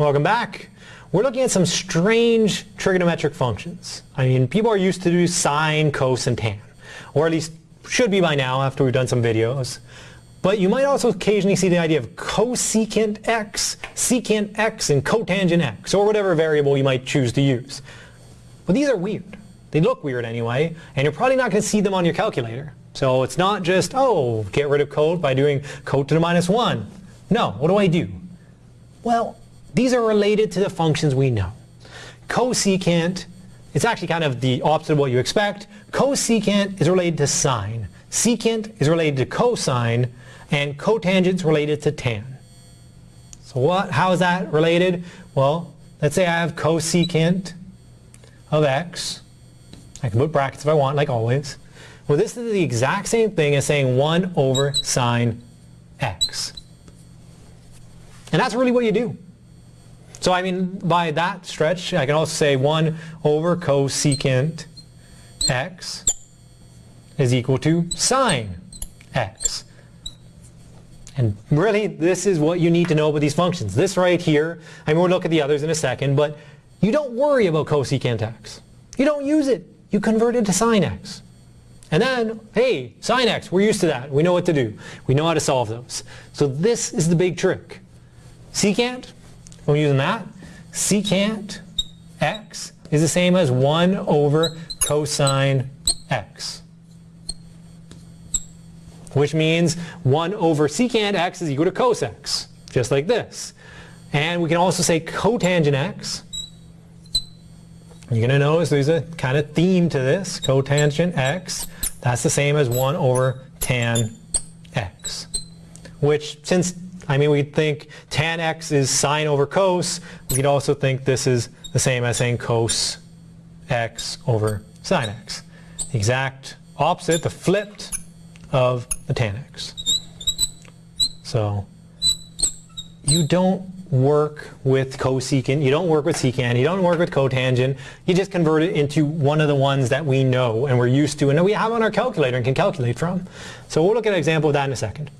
Welcome back. We're looking at some strange trigonometric functions. I mean, people are used to do sine, cos, and tan. Or at least should be by now after we've done some videos. But you might also occasionally see the idea of cosecant x, secant x, and cotangent x, or whatever variable you might choose to use. But these are weird. They look weird anyway, and you're probably not going to see them on your calculator. So it's not just, oh, get rid of cot by doing cot to the minus 1. No, what do I do? Well, these are related to the functions we know. Cosecant, it's actually kind of the opposite of what you expect. Cosecant is related to sine. Secant is related to cosine, and cotangent is related to tan. So what, how is that related? Well, let's say I have cosecant of x. I can put brackets if I want, like always. Well, this is the exact same thing as saying 1 over sine x. And that's really what you do. So I mean, by that stretch, I can also say 1 over cosecant x is equal to sine x. And really, this is what you need to know about these functions. This right here, I mean, we'll look at the others in a second, but you don't worry about cosecant x. You don't use it. You convert it to sine x. And then, hey, sine x, we're used to that. We know what to do. We know how to solve those. So this is the big trick. Secant, we're using that. Secant x is the same as 1 over cosine x. Which means 1 over secant x is equal to cos x, just like this. And we can also say cotangent x. You're going to notice there's a kind of theme to this. Cotangent x, that's the same as 1 over tan x. Which, since I mean, we think tan x is sine over cos. We could also think this is the same as saying cos x over sine x. The exact opposite, the flipped of the tan x. So you don't work with cosecant, you don't work with secant, you don't work with cotangent, you just convert it into one of the ones that we know and we're used to and that we have on our calculator and can calculate from. So we'll look at an example of that in a second.